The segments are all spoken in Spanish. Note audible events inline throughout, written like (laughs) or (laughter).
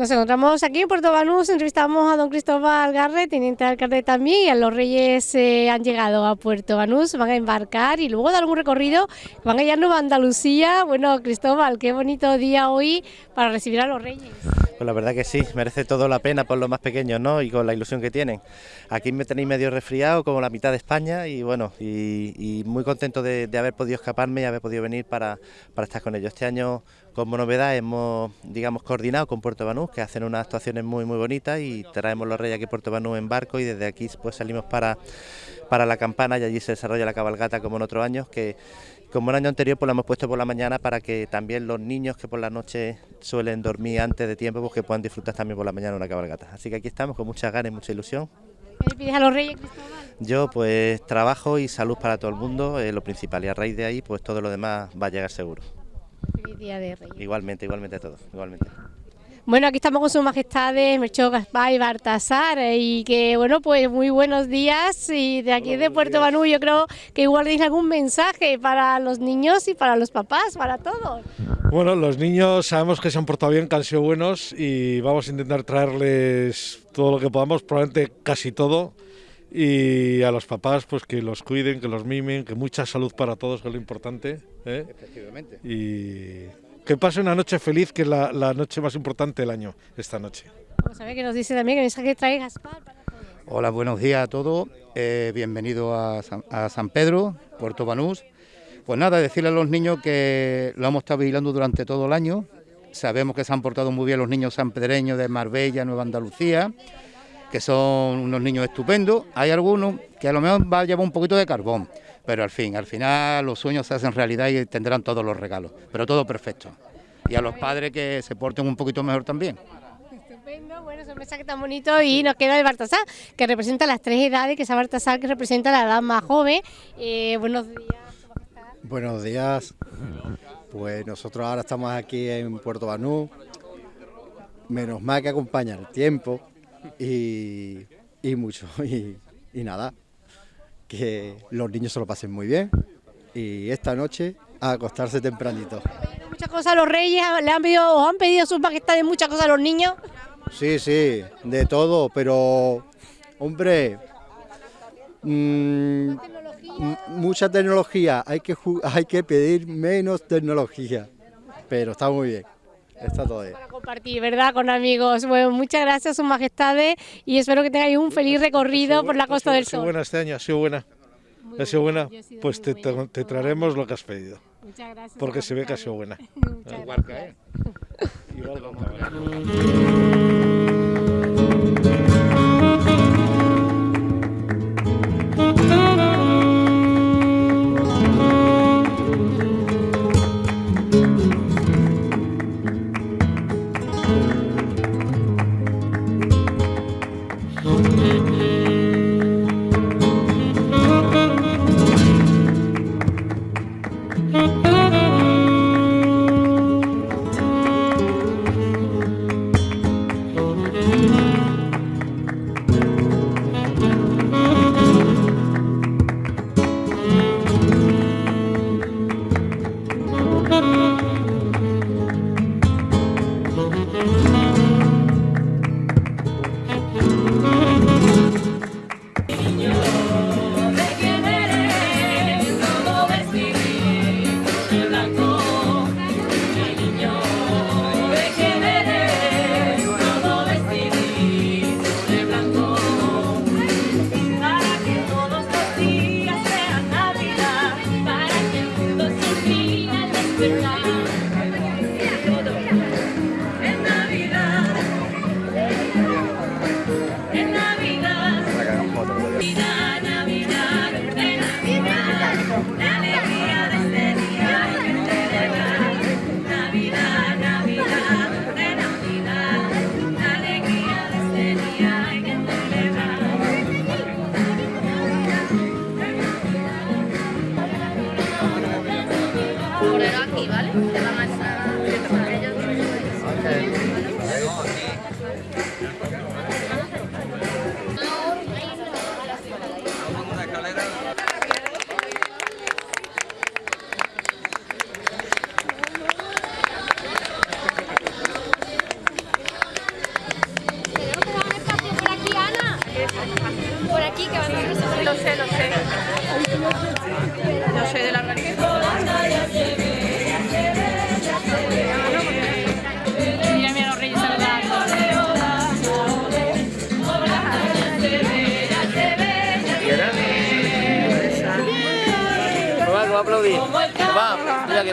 Nos encontramos aquí en Puerto Banús, entrevistamos a don Cristóbal Garre, teniente alcalde también, y a los reyes eh, han llegado a Puerto Banús, van a embarcar y luego dar un recorrido, van a irnos a Andalucía. Bueno, Cristóbal, qué bonito día hoy para recibir a los reyes. Pues la verdad que sí, merece todo la pena por los más pequeños, ¿no? Y con la ilusión que tienen. Aquí me tenéis medio resfriado, como la mitad de España, y bueno, y, muy contento de, haber podido escaparme y haber podido venir para, para estar con ellos. Este año, como novedad, hemos, digamos, coordinado con Puerto Banús, que hacen unas actuaciones muy, muy bonitas, y traemos los reyes aquí a Puerto Banús en barco, y desde aquí pues salimos para, para la campana, y allí se desarrolla la cabalgata como en otros años, que como el año anterior pues lo hemos puesto por la mañana para que también los niños que por la noche suelen dormir antes de tiempo pues que puedan disfrutar también por la mañana una cabalgata. Así que aquí estamos con muchas ganas y mucha ilusión. ¿Qué le pides a los reyes, Cristóbal? Yo pues trabajo y salud para todo el mundo, es lo principal y a raíz de ahí pues todo lo demás va a llegar seguro. Feliz día de reyes. Igualmente, igualmente a todos, igualmente. Bueno, aquí estamos con sus majestades Melchor Gaspar y Bartasar eh, y que bueno, pues muy buenos días y de aquí de Puerto Banú yo creo que igual tenéis algún mensaje para los niños y para los papás, para todos. Bueno, los niños sabemos que se han portado bien, que han sido buenos y vamos a intentar traerles todo lo que podamos, probablemente casi todo y a los papás pues que los cuiden, que los mimen, que mucha salud para todos, que es lo importante. ¿eh? Efectivamente. Y que pase una noche feliz, que es la, noche más importante del año, esta noche. Vamos a ver qué nos dice también, que mensaje trae Gaspar para todos. Hola, buenos días a todos. Eh, bienvenido a San, Pedro, Puerto Banús. Pues nada, decirle a los niños que lo hemos estado vigilando durante todo el año. Sabemos que se han portado muy bien los niños sanpedreños de Marbella, Nueva Andalucía, que son unos niños estupendos. Hay algunos que a lo mejor va a llevar un poquito de carbón, pero al fin, al final los sueños se hacen realidad y tendrán todos los regalos, pero todo perfecto. Y a los padres que se porten un poquito mejor también. Estupendo, bueno, es un mensaje tan bonito y nos queda el Bartasar, que representa las tres edades, que es Bartasar que representa la edad más joven. Eh, buenos días. Buenos días. Pues nosotros ahora estamos aquí en Puerto Banú. Menos mal que acompaña el tiempo y, mucho. y nada, que los niños se lo pasen muy bien y esta noche a acostarse tempranito. Muchas cosas a los reyes, le han pedido, o han pedido sus majestades muchas cosas a los niños. Sí, sí, de todo, pero hombre, mm, mucha tecnología, hay que, hay que pedir menos tecnología, pero está muy bien. Está todo Para compartir, ¿verdad? Con amigos. Bueno, muchas gracias, Su Majestades, y espero que tengáis un feliz recorrido por la Costa del Sol. Ha sido buena este año, ha sido buena. ha sido buena, pues te, traeremos lo que has pedido. Muchas gracias. Porque se ve que ha sido buena. (laughs) (laughs) Igual que, Igual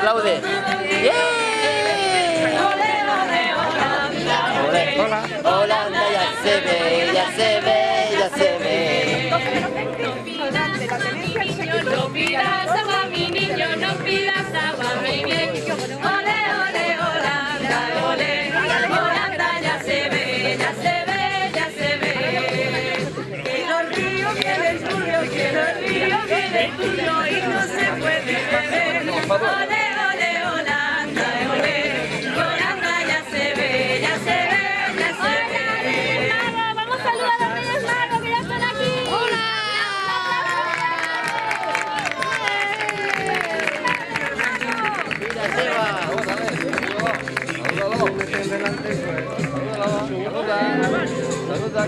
aplaude. Hola. Holanda ya se ve, ya se ve, ya se ve.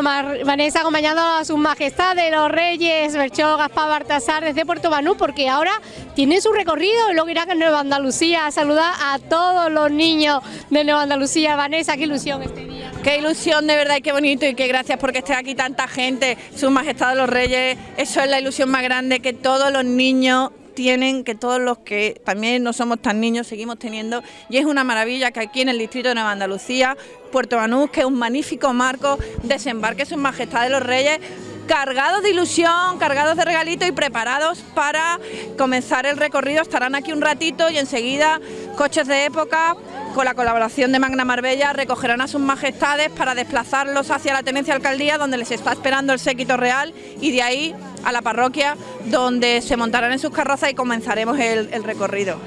Bueno, Vanessa acompañando a sus majestades, los reyes, Melchor, Gaspar, Baltasar, desde Puerto Banú, porque ahora tienen su recorrido y luego irán a Nueva Andalucía a saludar a todos los niños de Nueva Andalucía. Vanessa, qué ilusión este día. Qué ilusión de verdad y qué bonito y qué gracias porque esté aquí tanta gente, Su Majestad los Reyes, eso es la ilusión más grande que todos los niños tienen, que todos los que también no somos tan niños seguimos teniendo y es una maravilla que aquí en el distrito de Nueva Andalucía, Puerto Banús, que es un magnífico marco, desembarque Su Majestad de los Reyes cargados de ilusión, cargados de regalitos y preparados para comenzar el recorrido. Estarán aquí un ratito y enseguida coches de época con la colaboración de Magna Marbella recogerán a sus majestades para desplazarlos hacia la tenencia alcaldía donde les está esperando el séquito real y de ahí a la parroquia donde se montarán en sus carrozas y comenzaremos el, el recorrido.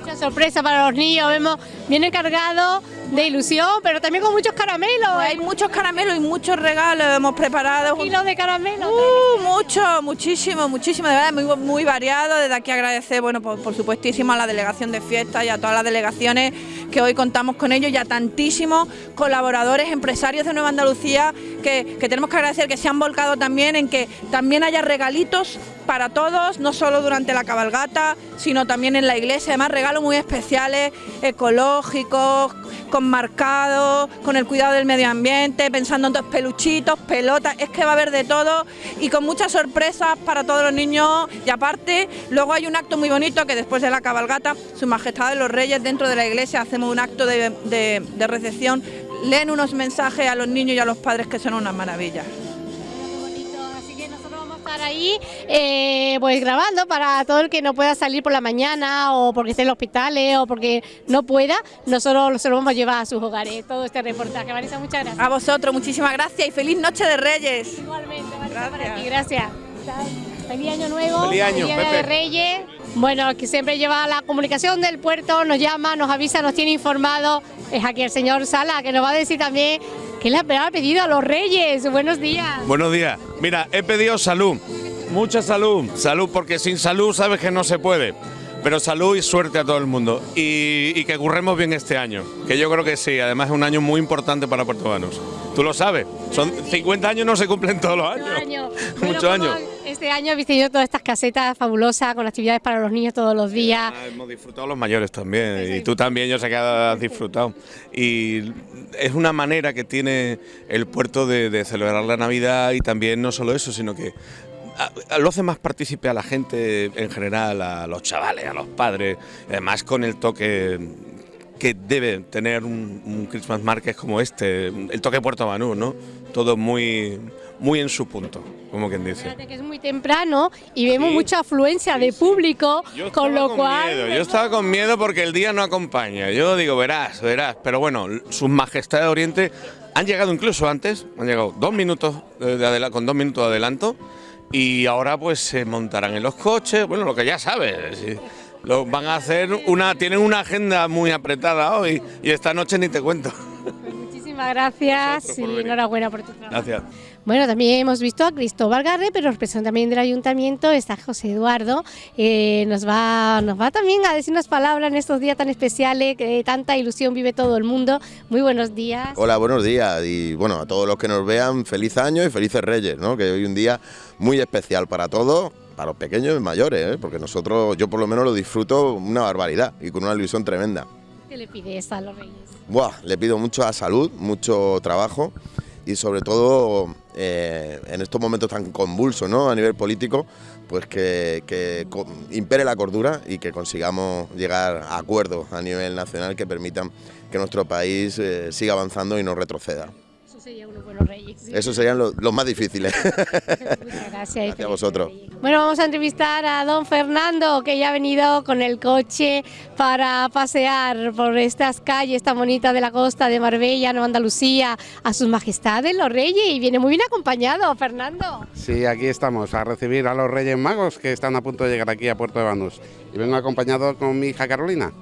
Mucha sorpresa para los niños, vemos, viene cargado de ilusión, pero también con muchos caramelos. Hay muchos caramelos y muchos regalos hemos preparado. kilos de caramelos. Uh, mucho, muchísimo, muchísimo, de verdad, muy, muy variado. Desde aquí agradecer, bueno, por, por supuestísimo a la delegación de fiestas y a todas las delegaciones que hoy contamos con ellos y a tantísimos colaboradores, empresarios de Nueva Andalucía que, que tenemos que agradecer que se han volcado también en que también haya regalitos para todos, no solo durante la cabalgata, sino también en la iglesia. Además, regalos muy especiales, ecológicos, con marcados, con el cuidado del medio ambiente, pensando en todos peluchitos, pelotas, es que va a haber de todo y con muchas sorpresas para todos los niños. Y aparte, luego hay un acto muy bonito que después de la cabalgata, Su Majestad de los Reyes dentro de la iglesia hacemos un acto de, recepción, leen unos mensajes a los niños y a los padres que son unas maravillas. Estar ahí eh, pues grabando para todo el que no pueda salir por la mañana o porque esté en los hospitales o porque no pueda, nosotros se lo vamos a llevar a sus hogares, todo este reportaje. Vanessa, muchas gracias. A vosotros, muchísimas gracias y feliz noche de Reyes. Igualmente, Gracias. gracias. Feliz año nuevo, Feliz año, Día de. Reyes. Bueno, que siempre lleva la comunicación del puerto, nos llama, nos avisa, nos tiene informado. Es aquí el señor Sala, que nos va a decir también que le ha pedido a los Reyes. Buenos días. Buenos días. Mira, he pedido salud. Mucha salud. Salud, porque sin salud sabes que no se puede. Pero salud y suerte a todo el mundo. Y, y que curremos bien este año. Que yo creo que sí. Además es un año muy importante para Puerto Banús. Tú lo sabes. Son 50 años no se cumplen todos los años. año. (laughs) Muchos ¿cómo años. Este año habéis tenido todas estas casetas fabulosas con actividades para los niños todos los días. Ah, hemos disfrutado los mayores también. Y tú también, yo sé que has disfrutado. Y es una manera que tiene el puerto de, de celebrar la Navidad y también no solo eso, sino que lo hace más partícipe a la gente en general, a los chavales, a los padres, además con el toque que debe tener un, un Christmas Market como este, el toque Puerto Banús, ¿no? Todo muy, muy en su punto, como quien dice. Fíjate que es muy temprano y vemos mucha afluencia de público, con lo cual miedo, yo estaba con miedo porque el día no acompaña. Yo digo, verás, verás. Pero bueno, sus majestades de Oriente han llegado incluso antes, han llegado dos minutos de, con dos minutos de adelanto y ahora pues se montarán en los coches. Bueno, lo que ya sabes. sí. Lo, van a hacer una, tienen una agenda muy apretada hoy y esta noche ni te cuento. muchísimas gracias y enhorabuena por tu trabajo. Gracias. Bueno, también hemos visto a Cristóbal Garre, pero representante también del ayuntamiento está José Eduardo. eh, nos, va, nos va también a decir unas palabras en estos días tan especiales, que tanta ilusión vive todo el mundo. Muy buenos días. Hola, buenos días y bueno, a todos los que nos vean, feliz año y felices reyes, ¿no? Que hoy un día muy especial para todos, para los pequeños y mayores, ¿eh? porque nosotros, yo por lo menos lo disfruto una barbaridad y con una ilusión tremenda. ¿Qué le pides a los reyes? Buah, le pido mucha salud, mucho trabajo y sobre todo eh, en estos momentos tan convulsos ¿no? a nivel político, pues que, impere la cordura y que consigamos llegar a acuerdos a nivel nacional que permitan que nuestro país eh, siga avanzando y no retroceda. Eso sería unos buenos reyes. sí. Esos serían los, los más difíciles. (laughs) Muchas gracias. y Gracias a felices vosotros. Bueno, vamos a entrevistar a don Fernando, que ya ha venido con el coche para pasear por estas calles tan bonitas de la costa de Marbella, Nueva Andalucía, a sus majestades los reyes, y viene muy bien acompañado, Fernando. Sí, aquí estamos a recibir a los Reyes Magos que están a punto de llegar aquí a Puerto de Banús. Y vengo acompañado con mi hija Carolina.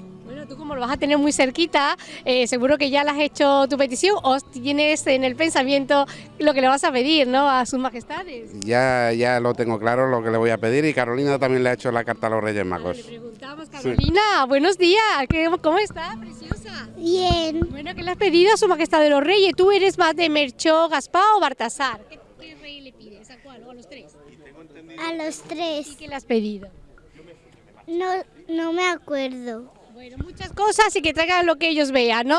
Bueno, tú como lo vas a tener muy cerquita, eh, seguro que ya le has hecho tu petición o tienes en el pensamiento lo que le vas a pedir, ¿no? A sus majestades. Ya, ya lo tengo claro lo que le voy a pedir y Carolina también le ha hecho la carta a los Reyes Magos. Le preguntamos, Carolina, buenos días, ¿qué- ¿cómo está, preciosa? Bien, Bueno, ¿qué le has pedido a su majestad de los reyes? ¿Tú eres más de Merchó, Gaspar o Baltasar? ¿Qué, qué rey le pides? ¿A cuál? ¿O a los tres? a los tres. ¿Y qué le has pedido? No, no me acuerdo. Bueno, muchas cosas y que traigan lo que ellos vean, ¿no?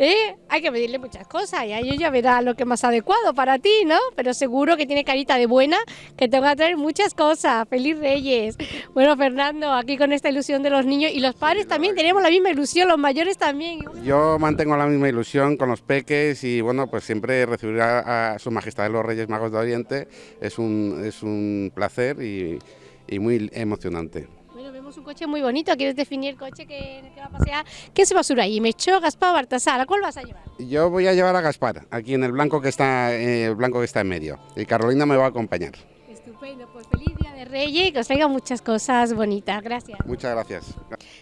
¿Eh? Hay que pedirle muchas cosas y a ellos ya verá lo que es más adecuado para ti, ¿no? Pero seguro que tiene carita de buena, que te van a traer muchas cosas. ¡Feliz Reyes! Bueno, Fernando, aquí con esta ilusión de los niños y los padres también tenemos la misma ilusión, los mayores también. Yo mantengo la misma ilusión con los peques y bueno, pues siempre recibir a, a Su Majestad los Reyes Magos de Oriente es un, es un placer y, y muy emocionante. Bueno, vemos un coche muy bonito. ¿Quieres definir el coche que, en el que va a pasear? ¿Qué se va a subir ahí? ¿Mechó, Gaspar o Baltasar? ¿A cuál vas a llevar? Yo voy a llevar a Gaspar, aquí en el blanco que está, eh, el blanco que está en medio. Y Carolina me va a acompañar. Estupendo, pues feliz Día Reyes y que os traiga muchas cosas bonitas. Gracias. Muchas gracias.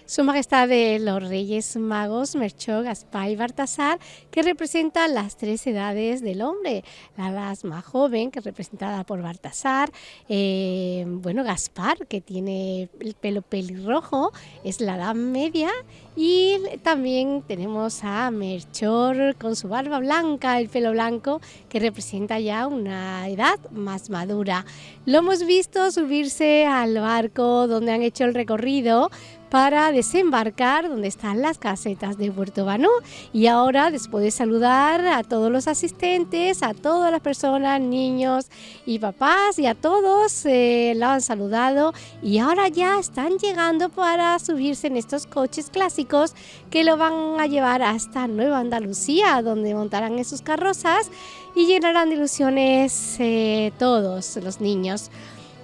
Su Majestad de los Reyes Magos, Merchó, Gaspar y Baltasar, que representan las tres edades del hombre. La edad más joven, que es representada por Baltasar, eh, bueno, Gaspar, que tiene el pelo pelirrojo, es la edad media, y también tenemos a Merchor con su barba blanca, el pelo blanco, que representa ya una edad más madura. Lo hemos visto subirse al barco donde han hecho el recorrido para desembarcar donde están las casetas de Puerto Banú. Y ahora, después de saludar a todos los asistentes, a todas las personas, niños y papás, y a todos, eh, lo han saludado y ahora ya están llegando para subirse en estos coches clásicos que lo van a llevar hasta Nueva Andalucía, donde montarán en sus carrozas y llenarán de ilusiones eh, todos los niños.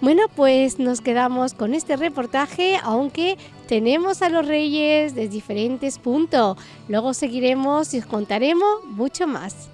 Bueno, pues nos quedamos con este reportaje, aunque tenemos a los reyes de diferentes puntos. Luego seguiremos y os contaremos mucho más.